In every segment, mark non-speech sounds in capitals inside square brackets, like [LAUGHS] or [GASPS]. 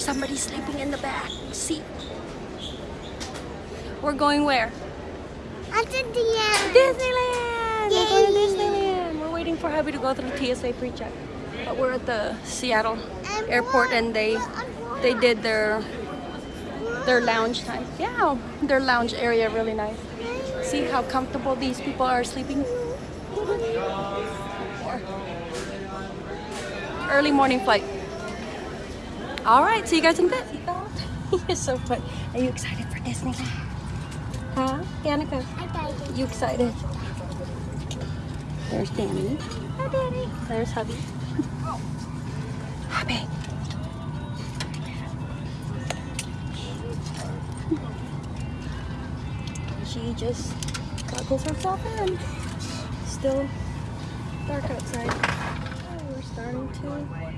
There's somebody sleeping in the back seat. We're going where? End. Disneyland! We're going to Disneyland. We're waiting for hubby to go through TSA pre-check. But we're at the Seattle airport and they they did their their lounge time. Yeah, their lounge area really nice. See how comfortable these people are sleeping? Early morning flight. All right, see you guys in a bit. You're so fun. Are you excited for Disneyland? Huh, Danica? You excited? There's Danny. Hi, Danny. There's hubby. Hubby. She just goggles herself in. Still dark outside. Oh, we're starting to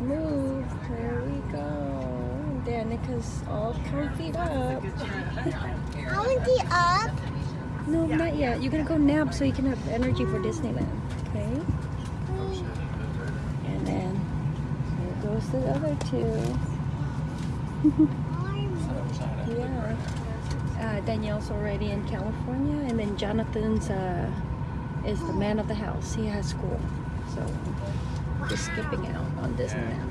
move. There we go. Danica's all comfy up. I want the up. No, not yet. You're gonna go nap so you can have energy for Disneyland. Okay? And then here goes the other two. [LAUGHS] yeah. Uh, Danielle's already in California, and then Jonathan's uh, is the man of the house. He has school, so just skipping out on Disneyland.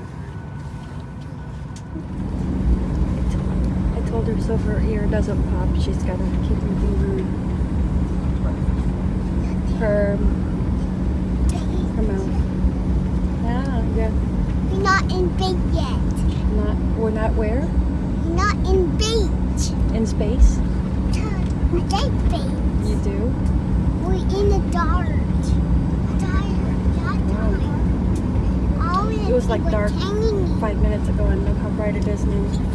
I told her so her ear doesn't pop, she's gotta keep moving her her, her mouth. Yeah, yeah. We're not in bait yet. Not we're not where We're not in bait. in space. I like bait. You do. We're in the dark. It was like dark five minutes ago, and look how bright it is now.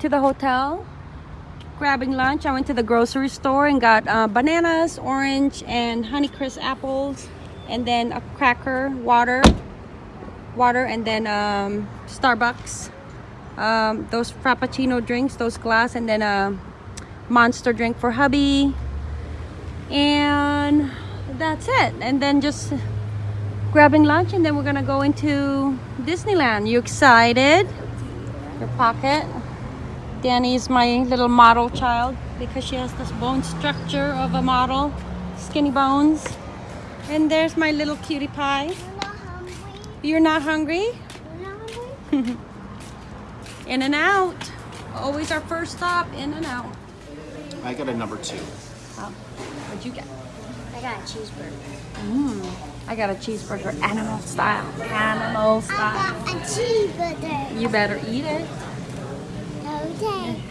To the hotel, grabbing lunch. I went to the grocery store and got uh, bananas, orange, and Honeycrisp apples, and then a cracker, water, water, and then um, Starbucks. Um, those Frappuccino drinks, those glass, and then a Monster drink for hubby. And that's it. And then just grabbing lunch, and then we're gonna go into Disneyland. You excited? Your pocket. Danny is my little model child because she has this bone structure of a model, skinny bones. And there's my little cutie pie. You're not hungry? You're not hungry? [LAUGHS] In-N-Out. Always our first stop, In-N-Out. I got a number two. Oh, what'd you get? I got a cheeseburger. Mmm. I got a cheeseburger, animal style. Animal style. I style. got a cheeseburger. You better eat it. Okay.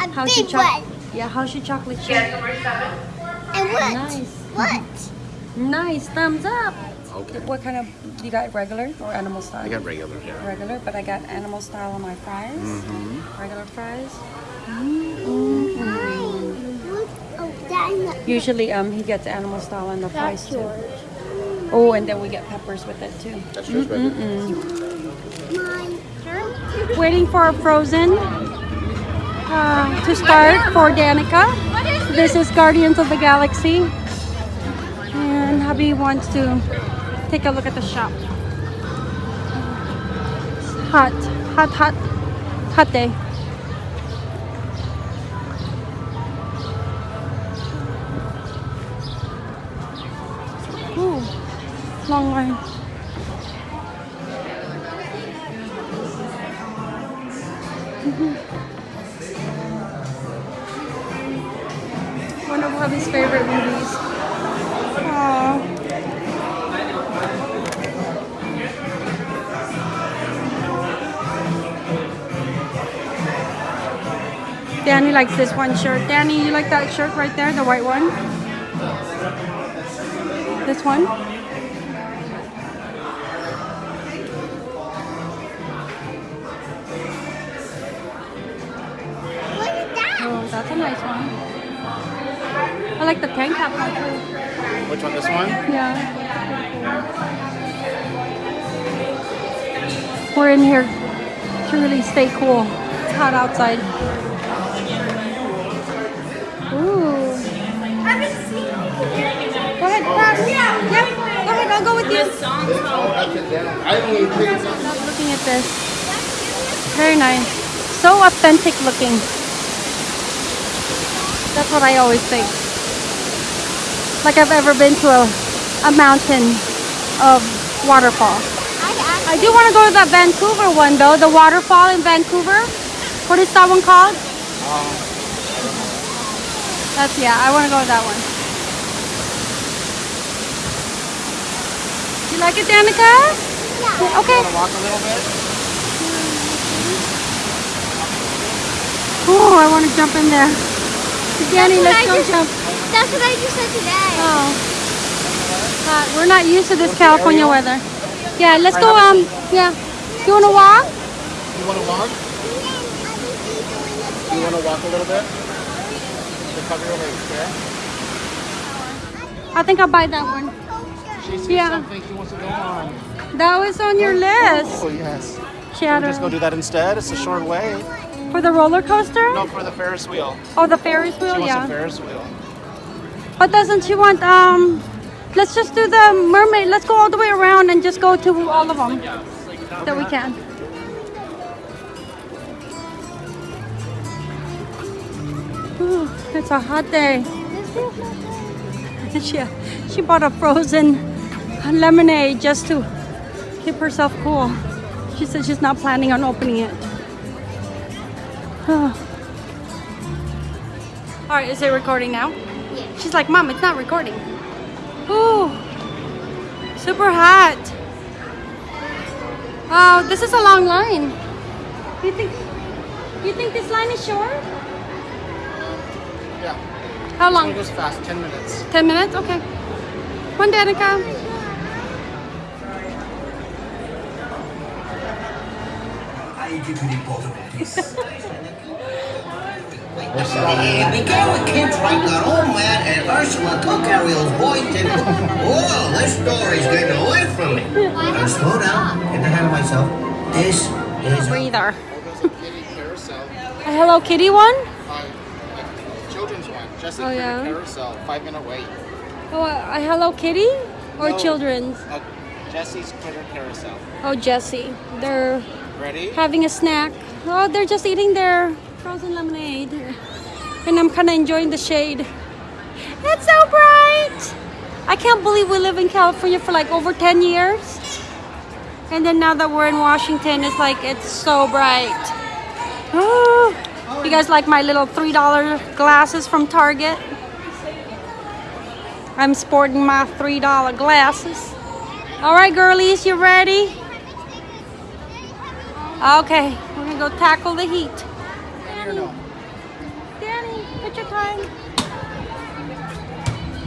A How's your big choc- one. Yeah, how's your chocolate chip? And what? Nice. What? Nice, thumbs up. Okay. What kind of, you got regular or animal style? I got regular here. regular, but I got animal style on my fries. Mm-hmm. Regular fries. Mine. Look. Oh, that's Usually, um, he gets animal style on the fries too. yours. Oh, and then we get peppers with it too. That's yours, baby. Mine. Waiting for a frozen uh, to start for Danica. This is Guardians of the Galaxy, and hubby wants to take a look at the shop. Hot, hot, hot, hot day. Ooh, long line. One of favorite movies. Danny likes this one shirt. Danny, you like that shirt right there, the white one? This one? Which one? This one? Yeah. We're in here to really stay cool. It's hot outside. Ooh. Go ahead, pass. Yep. Go ahead, I'll go with you. I don't even think it's Love looking at this. Very nice. So authentic looking. That's what I always think. Like I've ever been to a, a mountain of waterfall. I I do want to go to that Vancouver one though, the waterfall in Vancouver. What is that one called? That's yeah, I want to go to that one. Do you like it, Danica? Yeah. Okay. Want to walk a little bit? Oh, I want to jump in there. Danny, let's go just- jump. That's what I just said today. Oh. Hot. We're not used to this California weather. Yeah, let's go. Um, yeah. You want to walk? You want to walk? You want to walk a little bit? To cover your legs, okay? I think I'll buy that one. She sees Yeah. something she wants to go on. That was on your list. Oh, yes. Shadow. Just go do that instead. It's a short way. For the roller coaster? No, for the Ferris wheel. Oh, the Ferris wheel. She wants yeah. a Ferris wheel. But doesn't she want um? Let's just do the mermaid. Let's go all the way around and just go to all of them that we can. Ooh, it's a hot day. [LAUGHS] she, she bought a frozen lemonade just to keep herself cool. She said she's not planning on opening it. Oh. [SIGHS] All right, is it recording now? Yeah. She's like, Mom, it's not recording. Ooh, super hot. Oh, this is a long line. Do you think? You think this line is short? Yeah. How long? It long? goes fast. 10 minutes. Ten minutes? Okay. One, Danica. I [LAUGHS] give you the bottom of this. Hey, be careful, kids, right? Got old man and Ursula took Ariel's voice and... Whoa, this story's getting away from me. Now slow down, get ahead of myself. This is... Breather. A kitty carousel. A Hello Kitty one? Uh, like children's one. Jessie Oh, yeah? Carousel. Five minute wait. Oh, a a Hello Kitty or No. children's? Uh, Jessie's Critter Carousel. Oh, Jessie. They're Ready? having a snack. Oh, they're just eating their frozen lemonade. And I'm kind of enjoying the shade. It's so bright. I can't believe we live in California for like over 10 years. And then now that we're in Washington, it's like it's so bright. [GASPS] You guys like my little $3 glasses from Target? I'm sporting my $3 glasses. All right, girlies, you ready? Okay, we're gonna go tackle the heat. Danny, Danny, put your time.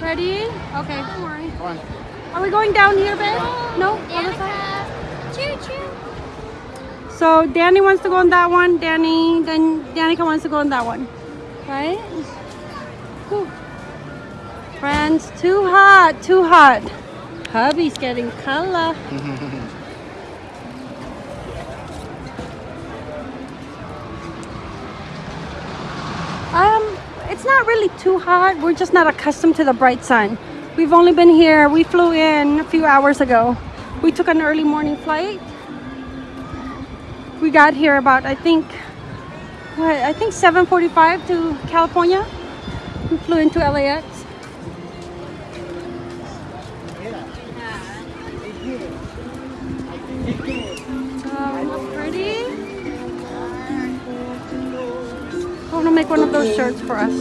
Ready? Okay, don't worry. Come on. Are we going down here, babe? No? Other side? Choo choo. So Danny wants to go on that one. Danny, then Danica wants to go on that one. Right? Whew. Friends, too hot, too hot. Hubby's getting color. Mm-hmm. um, it's not really too hot. We're just not accustomed to the bright sun. We've only been here. We flew in a few hours ago. We took an early morning flight we got here about I think what I think 7:45 to California. We flew into LAX. Want to make one of those shirts for us.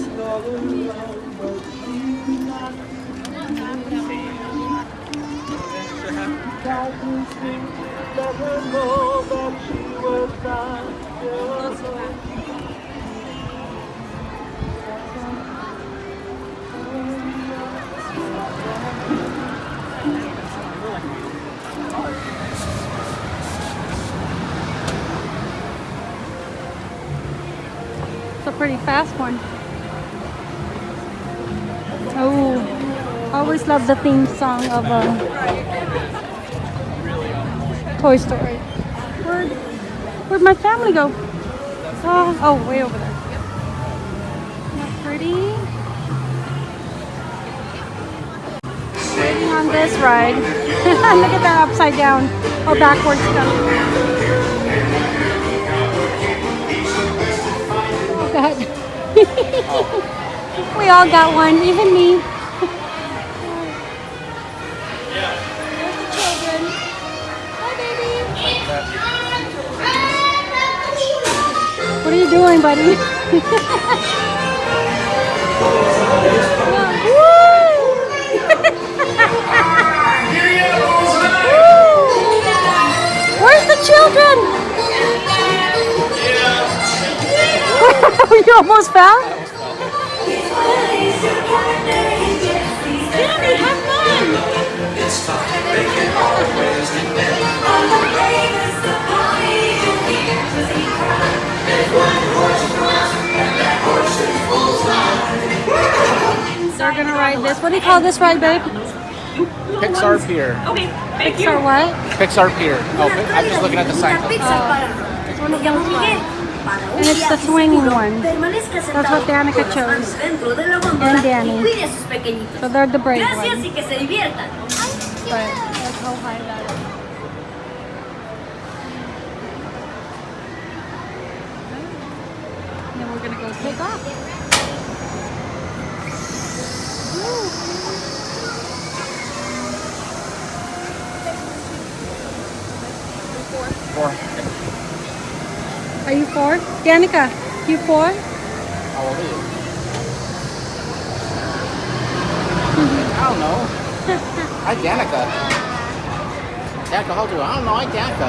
Pretty fast one. Oh, I always love the theme song of uh, Toy Story. Where'd, where'd my family go? Oh, oh, way over there. Not pretty? Waiting on this ride. [LAUGHS] Look at that upside down or backwards stuff. Oh [LAUGHS] we all got one, even me. What are you doing, buddy? [LAUGHS] [LAUGHS] Where's the children? You almost fell? Danny, have fun! They're gonna ride this. What do you call this ride, babe? Pixar Pier. Okay. Pixar what? Pixar Pier. Oh, I'm just looking at the sign. Oh. It's one of those ones. And it's the swinging one. That's what Danica chose. And Danny. So they're the brave ones. y que se diviertan. But that's how high that is. Then we're gonna go take off. Four. Four? Danica, you four? How old are you? Mm-hmm. I don't know. Hi, Danica. Danica, how old are you? I don't know. Hi, Danica.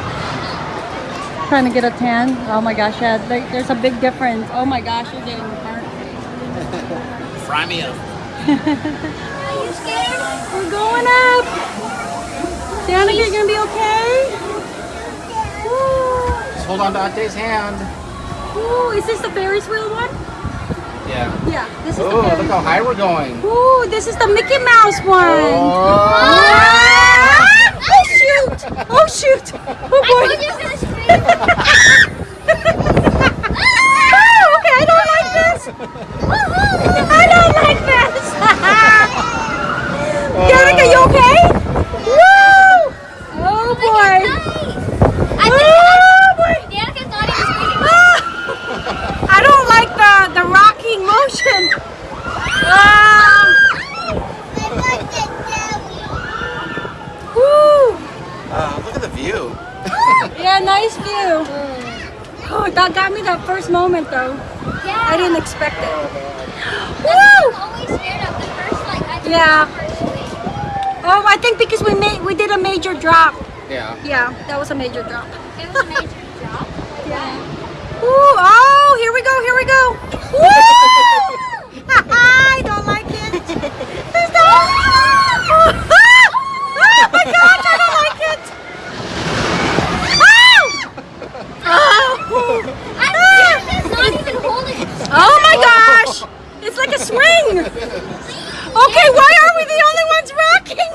Trying to get a tan. Oh my gosh, yeah, there- there's a big difference. Oh my gosh, you're getting burnt. [LAUGHS] Fry me up. [LAUGHS] Are you scared? We're going up. Danica, you're gonna be okay? Woo. Just hold on to Auntie's hand. Ooh, is this the Ferris wheel one? Yeah. Yeah, this is Oh, the look how high we're going. Ooh, this is the Mickey Mouse one. Oh. Ah! Oh shoot! Oh shoot! Oh I boy! [LAUGHS] thought you were gonna scream. Oh, okay, I don't like this. I don't like this. Danica, you okay? Woo! Oh boy! I Oh boy! think Danica thought he was screaming. Ah! I don't like the the rocking motion. Ah! Woo! Uh, look at the view. Yeah, nice view. Oh, that got me that first moment though. Yeah. I didn't expect it. I'm Woo! always scared of the first, like, I just Yeah. personally. Oh, I think because we made we did a major drop. Yeah. Yeah, that was a major drop. It was a major drop. [LAUGHS] Ooh, oh, here we go, here we go. Woo! [LAUGHS] I don't like it. There's no- [LAUGHS] oh my gosh, I don't like it. Oh! I'm not even holding. Oh my gosh! It's like a swing! Okay, why are we the only ones rocking?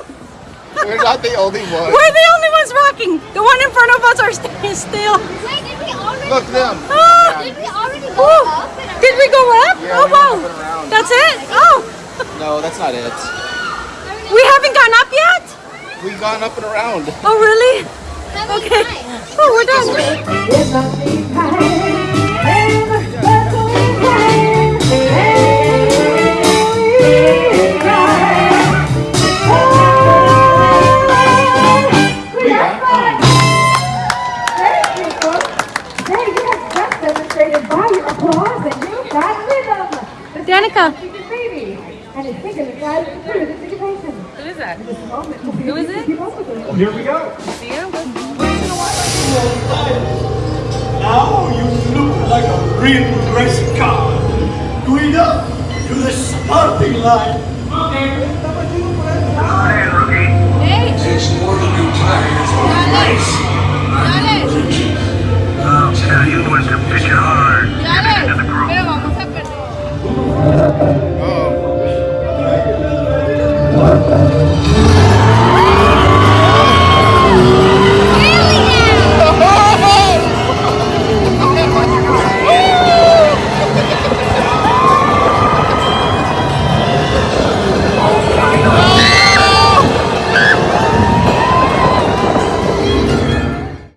We're not the only [LAUGHS] ones. We're the only ones rocking! The one in front of us are st- still. Wait, did we already Look them. Ah! Did we already go Ooh, up? and Did we go up? Yeah, oh wow! up and around. That's it? Oh! No, that's not it. We haven't gone up yet? We've gone up and around. Oh really? Okay. Oh, we're done. Look like a real race car. Guida to the starting line. Takes more than new tires on a race.